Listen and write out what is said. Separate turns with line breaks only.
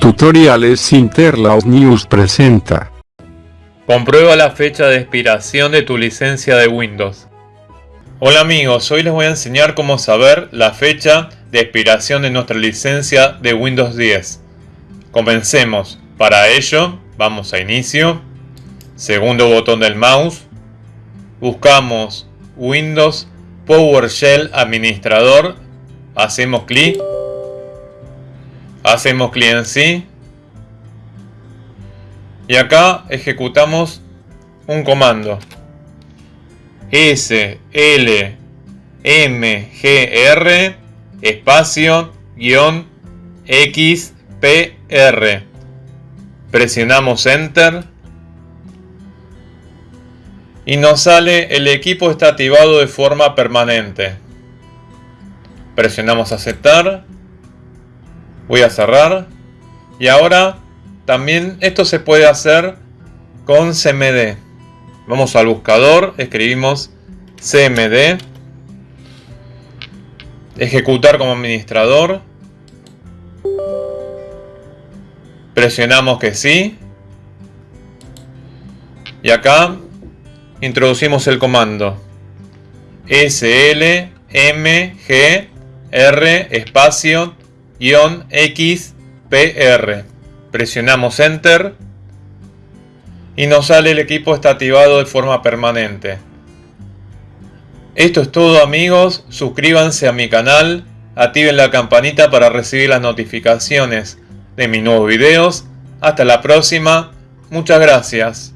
Tutoriales Interlaus News presenta.
Comprueba la fecha de expiración de tu licencia de Windows. Hola amigos, hoy les voy a enseñar cómo saber la fecha de expiración de nuestra licencia de Windows 10. Comencemos. Para ello, vamos a Inicio, segundo botón del mouse, buscamos Windows PowerShell Administrador, hacemos clic Hacemos clic en sí. Y acá ejecutamos un comando. S, L, M, G, R, espacio, guion, X, P, R. Presionamos Enter. Y nos sale el equipo está activado de forma permanente. Presionamos aceptar voy a cerrar. Y ahora también esto se puede hacer con CMD vamos al buscador escribimos CMD ejecutar como administrador. Presionamos que sí. Y acá introducimos el comando. Slmgr espacio XPR. Presionamos Enter y nos sale el equipo está activado de forma permanente. Esto es todo amigos, suscríbanse a mi canal, activen la campanita para recibir las notificaciones de mis nuevos videos. Hasta la próxima, muchas gracias.